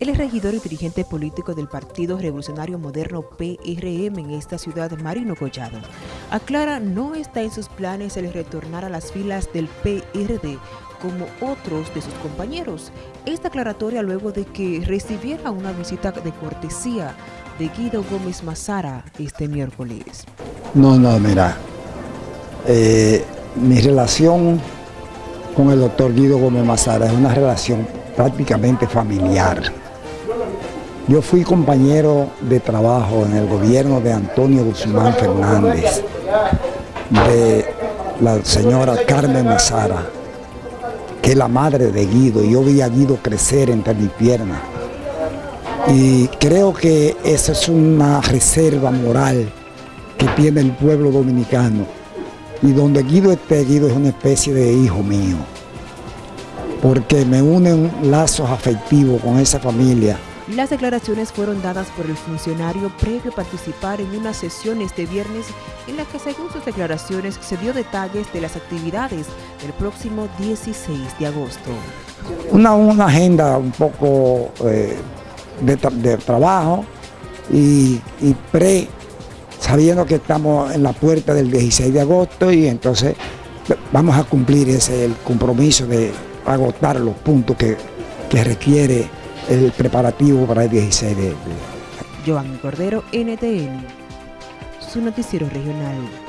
El regidor y dirigente político del Partido Revolucionario Moderno PRM en esta ciudad, Marino Collado, aclara no está en sus planes el retornar a las filas del PRD como otros de sus compañeros. Esta aclaratoria luego de que recibiera una visita de cortesía de Guido Gómez Mazara este miércoles. No, no, mira, eh, mi relación con el doctor Guido Gómez Mazara es una relación prácticamente familiar. Yo fui compañero de trabajo en el gobierno de Antonio Guzmán Fernández, de la señora Carmen Mazara, que es la madre de Guido, y yo vi a Guido crecer entre mis piernas. Y creo que esa es una reserva moral que tiene el pueblo dominicano. Y donde Guido esté, Guido es una especie de hijo mío. Porque me unen lazos afectivos con esa familia las declaraciones fueron dadas por el funcionario previo a participar en una sesión este viernes en la que según sus declaraciones se dio detalles de las actividades del próximo 16 de agosto. Una, agenda un poco eh, de, trabajo y, pre, sabiendo que estamos en la puerta del 16 de agosto y entonces vamos a cumplir ese el compromiso de agotar los puntos que, que requiere el preparativo para el 16 de... Joan Cordero, NTN, su noticiero regional.